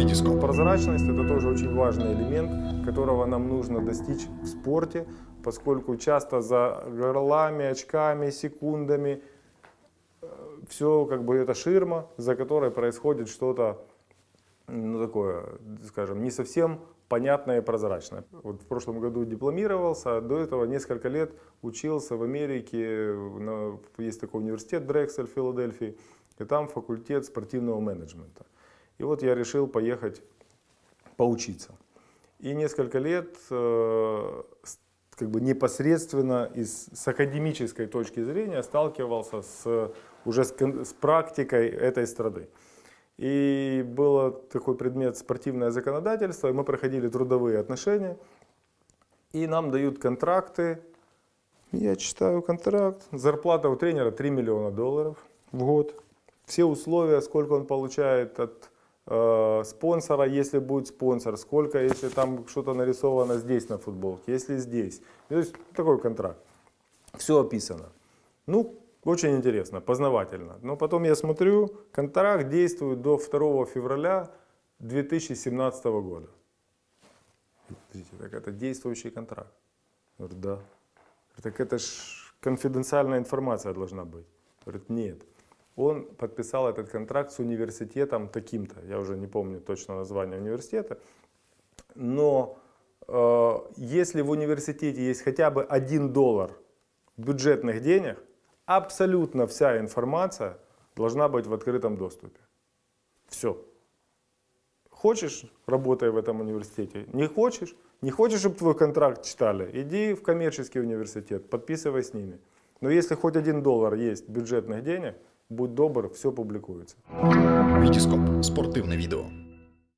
Витископ. Прозрачность – это тоже очень важный элемент, которого нам нужно достичь в спорте, поскольку часто за горлами, очками, секундами все как бы это ширма, за которой происходит что-то ну, такое, скажем, не совсем понятное и прозрачное. Вот в прошлом году дипломировался, а до этого несколько лет учился в Америке, на, есть такой университет Дрексель в Филадельфии, и там факультет спортивного менеджмента. И вот я решил поехать поучиться. И несколько лет э, как бы непосредственно из, с академической точки зрения сталкивался с, уже с, с практикой этой страны. И был такой предмет спортивное законодательство, и мы проходили трудовые отношения, и нам дают контракты. Я читаю контракт, зарплата у тренера 3 миллиона долларов в год. Все условия, сколько он получает от спонсора, если будет спонсор, сколько, если там что-то нарисовано здесь на футболке, если здесь. То есть такой контракт. Все описано. Ну, очень интересно, познавательно. Но потом я смотрю, контракт действует до 2 февраля 2017 года. Подождите, так это действующий контракт. Говорю, да. Так это ж конфиденциальная информация должна быть. Говорит, нет. Он подписал этот контракт с университетом таким-то, я уже не помню точно название университета, но э, если в университете есть хотя бы один доллар бюджетных денег, абсолютно вся информация должна быть в открытом доступе. Все. Хочешь, работай в этом университете. Не хочешь, не хочешь, чтобы твой контракт читали, иди в коммерческий университет, подписывай с ними. Но если хоть один доллар есть бюджетных денег, будь добр, все публикуется. Витископ. Спортивне відео.